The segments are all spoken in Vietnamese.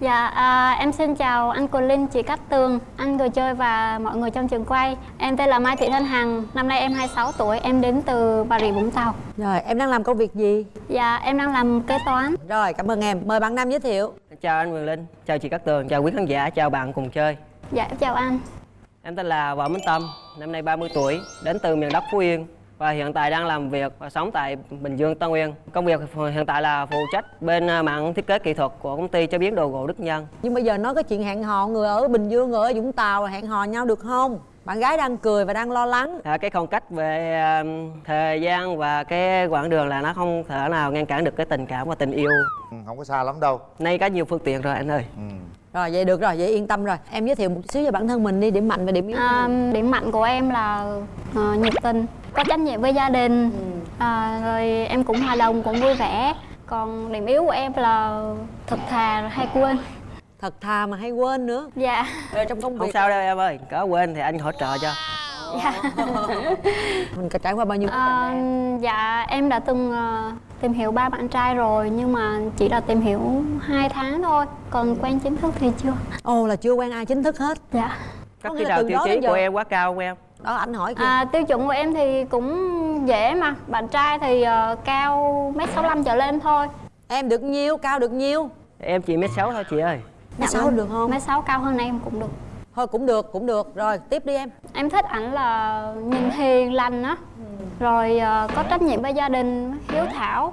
Dạ, à, em xin chào anh Quỳnh Linh, chị Cát Tường, anh người chơi và mọi người trong trường quay. Em tên là Mai Thị Thanh Hằng, năm nay em 26 tuổi, em đến từ Bà Rịa Vũng Tàu. Rồi, em đang làm công việc gì? Dạ, em đang làm kế toán. Rồi, cảm ơn em. Mời bạn Nam giới thiệu. Chào anh Quyền Linh, chào chị Cát Tường, chào quý khán giả, chào bạn cùng chơi. Dạ, em chào anh. Em tên là Võ Minh Tâm, năm nay 30 tuổi, đến từ miền đất Phú Yên và hiện tại đang làm việc và sống tại Bình Dương, Tân Uyên. Công việc hiện tại là phụ trách bên à, mạng thiết kế kỹ thuật của công ty chế biến đồ gỗ Đức Nhân. Nhưng bây giờ nói cái chuyện hẹn hò người ở Bình Dương, người ở Vũng Tàu hẹn hò nhau được không? Bạn gái đang cười và đang lo lắng. À, cái khoảng cách về à, thời gian và cái quãng đường là nó không thể nào ngăn cản được cái tình cảm và tình yêu. Ừ, không có xa lắm đâu Nay có nhiều phương tiện rồi anh ơi. ừ. Rồi, vậy được rồi, vậy yên tâm rồi. Em giới thiệu một xíu về bản thân mình đi, điểm mạnh và điểm yếu. À, điểm mạnh của em là ờ, nhiệt tình, có trách nhiệm với gia đình, à, rồi em cũng hòa đồng, cũng vui vẻ. Còn điểm yếu của em là thật thà, hay quên. Thật thà mà hay quên nữa. Dạ, Rồi trong công Không việc sao đâu em ơi, có quên thì anh hỗ trợ cho. Dạ. mình có trải qua bao nhiêu À, em? dạ em đã từng ờ, tìm hiểu ba bạn trai rồi nhưng mà chỉ là tìm hiểu 2 tháng thôi còn quen chính thức thì chưa Ồ là chưa quen ai chính thức hết. dạ là nào từ tiêu chí của em quá cao không em? Đó anh hỏi kìa. à, tiêu chuẩn của em thì cũng dễ mà bạn trai thì ờ, cao mét sáu trở lên thôi Em được nhiêu, cao được nhiêu? Em chỉ mét sáu thôi chị ơi. Mét sáu được không? mét sáu cao hơn em cũng được Thôi cũng được, cũng được. Rồi, tiếp đi em. em thích ảnh là nhìn hiền lành á rồi ờ, có trách nhiệm với gia đình hiếu thảo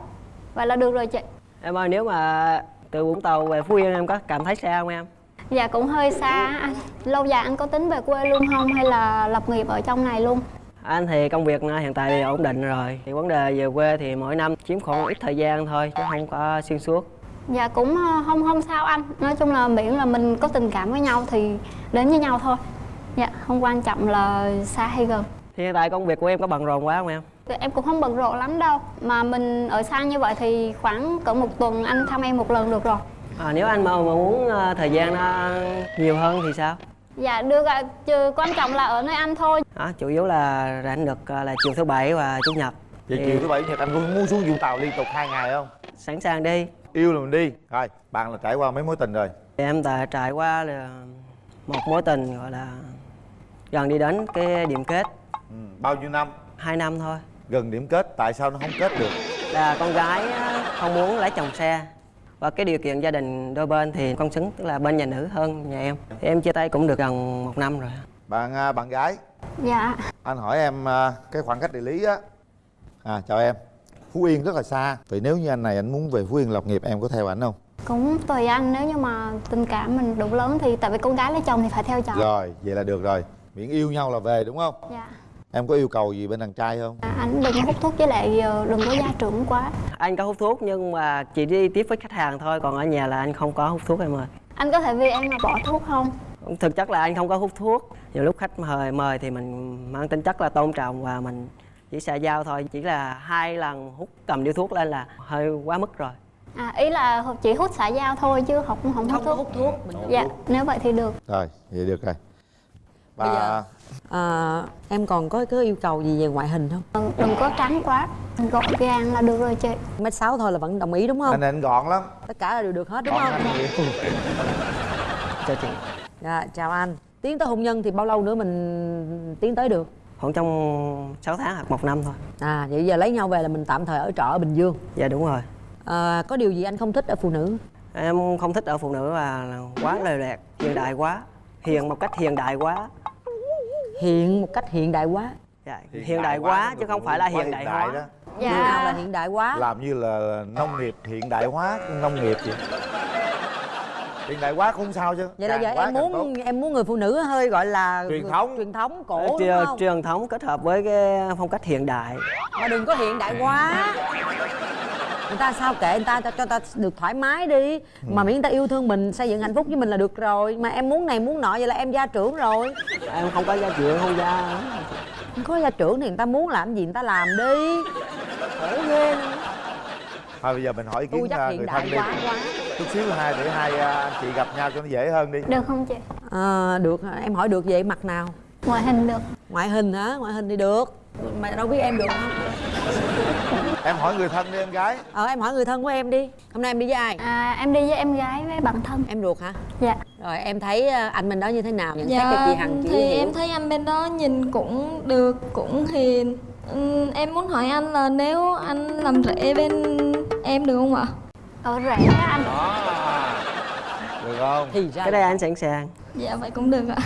vậy là được rồi chị Em ơi nếu mà từ Vũng Tàu về Phú Yên em có cảm thấy xa không em? Dạ cũng hơi xa anh Lâu dài anh có tính về quê luôn không hay là lập nghiệp ở trong này luôn? Anh thì công việc hiện tại thì ổn định rồi thì vấn đề về quê thì mỗi năm chiếm khoảng ít thời gian thôi chứ không có xuyên suốt Dạ cũng ờ, không không sao anh. Nói chung là miễn là mình có tình cảm với nhau thì đến với nhau thôi. Dạ không quan trọng là xa hay gần. Thì hiện tại công việc của em có bận rộn quá không em? Thì Em cũng không bận rộn lắm đâu. Mà mình ở xa như vậy thì khoảng cỡ một tuần anh thăm em một lần được rồi. À, nếu anh mà, mà muốn ờ, thời gian nó nhiều hơn thì sao? Dạ được ạ, trừ quan trọng là ở nơi anh thôi. Đó, chủ yếu là rảnh được ờ, là chiều thứ bảy và chủ nhật. Vậy Thì chiều thứ bảy nhật anh có muốn xuống vũng tàu liên tục hai ngày không? sẵn sàng đi yêu là mình đi. Rồi bạn là trải qua mấy mối tình rồi? Thì em đã trải qua là một mối tình gọi là gần đi đến cái điểm kết. Ừ. bao nhiêu năm? Hai năm thôi. Gần điểm kết tại sao nó không kết được? Là con gái không muốn lấy chồng xe. Và cái điều kiện gia đình đôi bên thì con xứng tức là bên nhà nữ hơn nhà em. Thì em chia tay cũng được gần một năm rồi. Bạn à, bạn gái? Dạ. Anh hỏi em à, cái khoảng cách địa lý á. À chào em phú yên rất là xa. Vậy nếu như anh này anh muốn về phú yên lập nghiệp em có theo ảnh không? Cũng tùy anh nếu như mà tình cảm mình đủ lớn thì tại vì con gái lấy chồng thì phải theo chồng. Rồi vậy là được rồi. Miễn yêu nhau là về đúng không? Dạ. Em có yêu cầu gì bên đàn trai không? À, anh đừng có hút thuốc với lại ờ, đừng có gia trưởng quá. Anh có hút thuốc nhưng mà chỉ đi tiếp với khách hàng thôi còn ở nhà là anh không có hút thuốc em ơi. Anh có thể vì em mà bỏ thuốc không? Thực chất là anh không có hút thuốc. Nhiều lúc khách mời mời thì mình mang tính chất là tôn trọng và mình chỉ xã giao thôi chỉ là hai lần hút cầm điếu thuốc lên là hơi quá mức rồi à ý là chỉ hút xã giao thôi chứ không không hút Không có thuốc hút thuốc. Mình dạ nếu vậy thì được rồi vậy được rồi Bây và giờ- À, em còn có có yêu cầu gì về ngoại hình không? Đừng- đừng có trắng quá gọn gàng là được rồi chị Mét sáu thôi là vẫn đồng ý đúng không? anh anh gọn lắm Tất cả là đều được hết đúng gọn không? nhiều cho chị Dạ, chào anh. Tiến tới hôn nhân thì bao lâu nữa mình tiến tới được? Khoảng trong 6 tháng hoặc một năm thôi À, vậy giờ lấy nhau về là mình tạm thời ở trọ ở Bình Dương. dạ đúng rồi À, có điều gì anh không thích ở phụ nữ? em không thích ở phụ nữ là quá lề lẹt hiện đại quá hiền một cách hiện đại quá Hiện một cách hiện đại quá. dạ, hiện, đại quá chứ không phải là hiện đại hóa đó Như nào là dạ hiện đại quá? làm như là nông nghiệp hiện đại hóa nông nghiệp vậy hiện đại hóa không sao chứ? Vậy là giờ quá em muốn tốt. em muốn người phụ nữ hơi gọi là Truyền thống. truyền thống cổ đúng Truyền- không? truyền thống kết hợp với cái phong cách hiện đại. Mà đừng có hiện đại quá. Người ta sao kệ người ta cho, cho ta được thoải mái đi. Mà miễn người ta yêu thương mình xây dựng hạnh phúc với mình là được rồi. Mà em muốn này muốn nọ vậy là em gia trưởng rồi. Em không có gia chuyện không gia. Không có gia trưởng thì người ta muốn làm gì người ta làm đi. Khổ ghê. Thôi bây giờ mình hỏi ý tôi kiến chắc hiện người đại thân đi. quá quá chút xíu hai để hai à, anh chị gặp nhau cho nó dễ hơn đi. Được không chị? À, được. Em hỏi được vậy mặt nào? Ngoại hình được. Ngoại hình hả? Ngoại hình thì được. Mà đâu biết em được không? Em hỏi người thân đi em gái. Ờ em hỏi người thân của em đi. Hôm nay em đi với ai? À, em đi với em gái với bạn thân. Em ruột hả? Dạ. Rồi em thấy ờ, anh bên đó như thế nào? Nhận xét Dạ, cho chị hằng chị thì hiểu. em thấy anh bên đó nhìn cũng được, cũng hiền. Ừm, Em muốn hỏi anh là nếu anh làm rể bên em được không ạ? Ở rể á anh. Được không? Thì ra cái đây anh sẵn sàng. Dạ vậy cũng được ạ.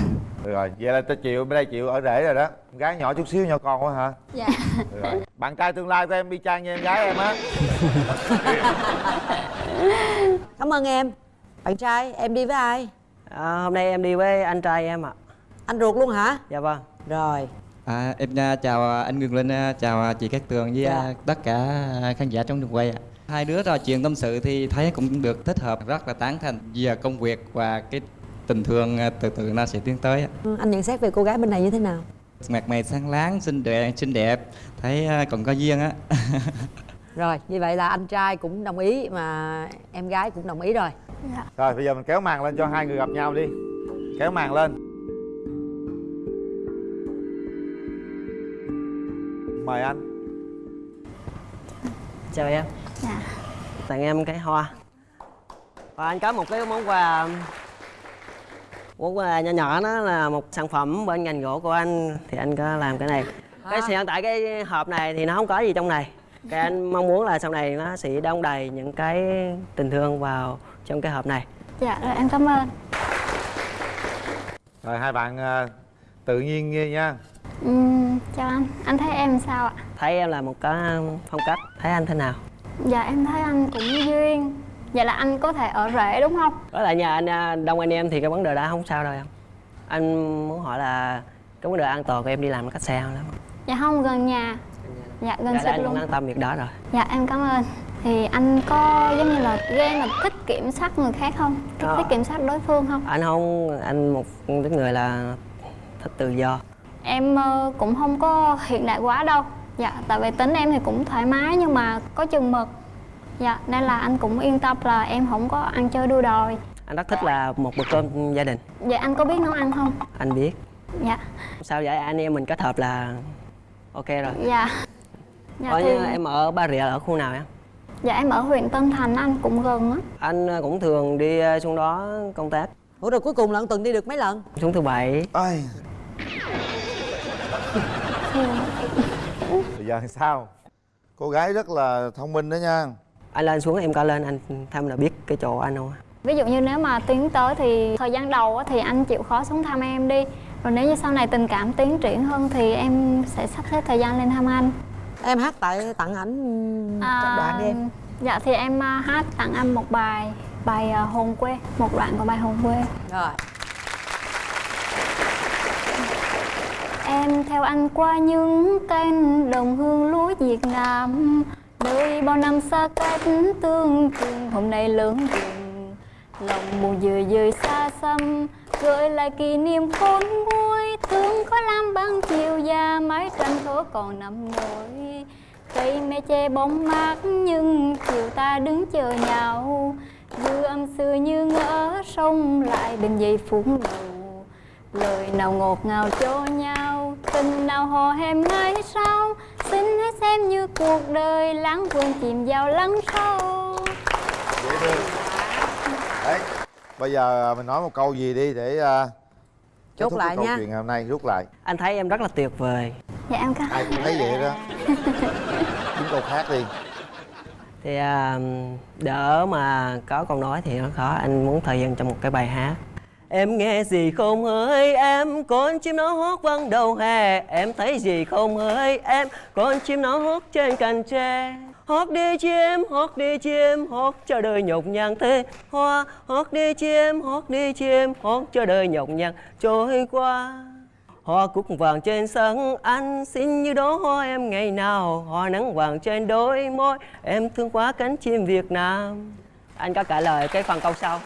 Được rồi vậy là tôi chịu bên đây chịu ở rể rồi đó. Con gái nhỏ chút xíu nhỏ con quá hả? Dạ. Được rồi. Bạn trai tương lai của em y chang như em gái em á. Cảm ơn em. Bạn trai em đi với ai? À, hôm nay em đi với anh trai em ạ. Anh ruột luôn hả? Dạ vâng. Rồi À, em à, chào anh Ngân Linh, à, chào à, chị Cát Tường với Dạ. à, tất cả khán giả trong trường quay ạ. Hai đứa trò chuyện tâm sự thì thấy cũng được thích hợp, rất là tán thành về công việc và cái tình thương à, từ từ nó sẽ tiến tới. Ừ, anh nhận xét về cô gái bên này như thế nào Mặt mày sáng láng, xinh đẹp, xinh đẹp, thấy à, còn có duyên á. rồi như vậy là anh trai cũng đồng ý mà em gái cũng đồng ý rồi dạ rồi bây giờ mình kéo màn lên cho hai người gặp nhau đi kéo màn lên mời anh. Chào em. Dạ. Tặng em cái hoa. Và anh có một cái món quà món quà nhỏ nhỏ đó là một sản phẩm bên ngành gỗ của anh. Thì anh có làm cái này. Cái hiện tại cái hộp này thì nó không có gì trong này. Cái anh mong muốn là sau này nó sẽ đong đầy những cái tình thương vào trong cái hộp này. Dạ rồi em cảm ơn. Rồi hai bạn à, tự nhiên nghe nha Ừm, chào anh. Anh thấy em sao ạ? Thấy em là một cái phong cách. Thấy anh thế nào? Dạ em thấy anh cũng duyên. Vậy là anh có thể ở rể đúng không? Đó là nhà anh à, đông anh em thì cái vấn đề đó không sao đâu em anh muốn hỏi là cái vấn đề an toàn của em đi làm cách xa không lắm? Dạ không gần nhà. Dạ gần dạ, anh cũng luôn. an tâm việc đó rồi. Dạ em cảm ơn. Thì anh có giống như là ghen là thích kiểm soát người khác không? Thích, Có. thích kiểm soát đối phương không? Anh không anh một cái người là thích tự do em ờ, cũng không có hiện đại quá đâu. Dạ tại vì tính em thì cũng thoải mái nhưng mà có chừng mực. Dạ nên là anh cũng yên tâm là em không có ăn chơi đua đòi. Anh rất thích là một bữa cơm gia đình. Dạ anh có biết nấu ăn không? Anh biết. Dạ. Sao vậy? Anh em mình kết hợp là ok rồi. Dạ. Dạ Ở thì em ở Ba Rịa ở khu nào em dạ em ở huyện Tân Thành anh cũng gần á. Anh cũng thường đi ờ, xuống đó công tác. Ủa rồi cuối cùng là tuần đi được mấy lần? Xuống thứ bảy. Ai... bây giờ sao? Cô gái rất là thông minh đó nha. Anh lên xuống em coi lên anh thăm là biết cái chỗ anh không ví dụ như nếu mà tiến tới thì thời gian đầu á, thì anh chịu khó xuống thăm em đi. Rồi nếu như sau này tình cảm tiến triển hơn thì em sẽ sắp xếp thời gian lên thăm anh. Em hát tại tặng ảnh à, đoạn đi em. Dạ thì em à, hát tặng anh một bài bài à, hồn quê một đoạn của bài hồn quê. Rồi em theo anh qua những cánh đồng hương lúa Việt Nam. Nơi bao năm xa cách tương trường hôm nay lớn rừng lòng buồn dời dời xa xăm. Gợi lại kỷ niệm khôn nguôi, thương có lam băng chiều già, mái tranh thố còn nằm nổi. Cây me che bóng mát, nhưng chiều ta đứng chờ nhau. Dư âm xưa như ngỡ, sông lại bên dây phúng đầu. Lời nào ngọt ngào cho nhau tình nào hò hẹn ngày sau? Xin hãy xem như cuộc đời lãng quên chìm vào lắng sâu. Dễ thương. Đấy bây giờ mình nói một câu gì đi để uh, Chốt lại câu nha. chuyện ngày hôm nay rút lại. Anh thấy em rất là tuyệt vời. Dạ em cảm ai cũng thấy vậy đó. Kiếm câu khác đi. Thì à, đỡ mà có câu nói thì nó khó. Anh muốn thời gian trong một cái bài hát em nghe gì không hỡi em? Con chim nó hót vang đầu hè. Em thấy gì không hỡi em? Con chim nó hót trên cành tre. Hót đi chim, hót đi chim, hót cho đời nhọc nhằn thế. Hoa, hót đi chim, hót đi chim, hót cho đời nhọc nhằn. Trôi qua, Hoa cúc vàng trên sân. Anh xin như đó hoa em ngày nào. Hoa nắng vàng trên đôi môi. Em thương quá cánh chim Việt Nam. Anh có trả lời cái phần câu sau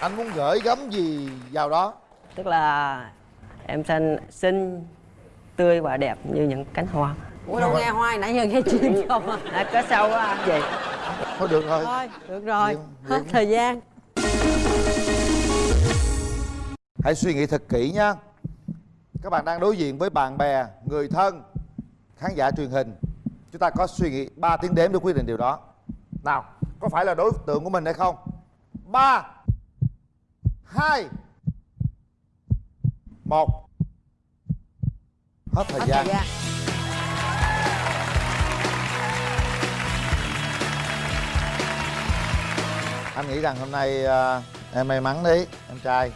anh muốn gửi gắm gì vào đó? Tức là em xanh xinh tươi và đẹp như những cánh hoa. Ủa đâu nghe hoài nãy giờ nghe chim không à? Có sau á anh. Gì thôi được rồi. Thôi được rồi. Diễm, hết thời gian. Hãy suy nghĩ thật kỹ nha các bạn đang đối diện với bạn bè người thân khán giả truyền hình. Chúng ta có suy nghĩ 3 tiếng đếm để quyết định điều đó. Nào có phải là đối tượng của mình hay không? Ba hai. Một. Hết thời hết gian. thời gian. Anh nghĩ rằng hôm nay à, em may mắn đấy em trai.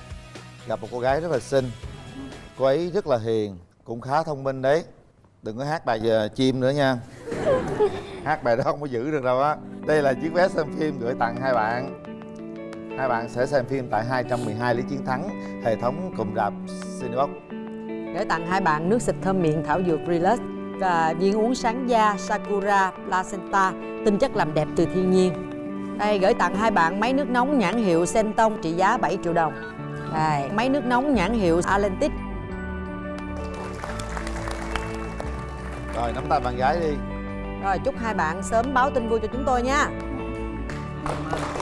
Gặp một cô gái rất là xinh. Cô ấy rất là hiền cũng khá thông minh đấy. Đừng có hát bài giờ chim nữa nha. Hát bài đó không có giữ được đâu á. Đây là chiếc vé xem phim gửi tặng hai bạn hai bạn sẽ xem phim tại 212 lý chiến thắng hệ thống cụm rạp Cinebox. Gửi tặng hai bạn nước xịt thơm miệng thảo dược Relax và viên uống sáng da Sakura Placenta tinh chất làm đẹp từ thiên nhiên. Đây gửi tặng hai bạn máy nước nóng nhãn hiệu Senton trị giá 7 triệu đồng. Đây máy nước nóng nhãn hiệu Atlantic. Rồi nắm tay bạn gái đi. Rồi chúc hai bạn sớm báo tin vui cho chúng tôi nha. Cảm ơn.